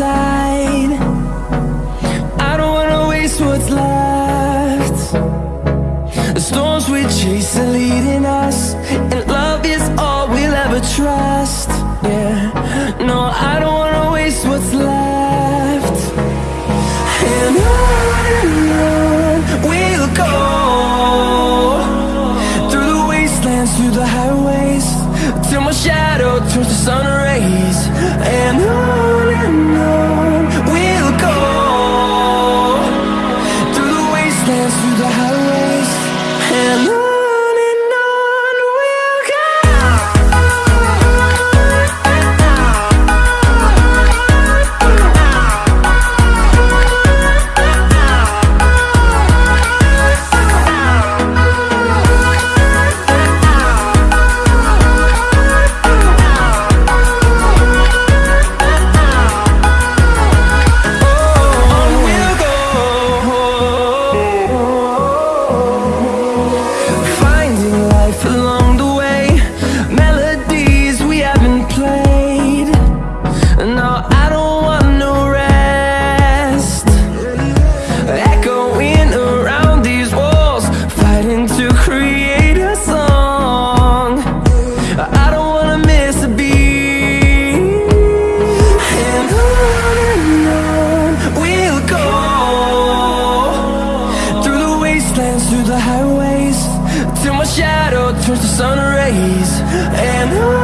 I don't wanna waste what's left. The storms we chase are leading us And love is all we'll ever trust. Yeah, no, I don't wanna waste what's left. And on and on we'll go Through the wastelands, through the highways Till my shadow turns to sun rays. And wastelands, through the highways Till my shadow turns to sun rays. And on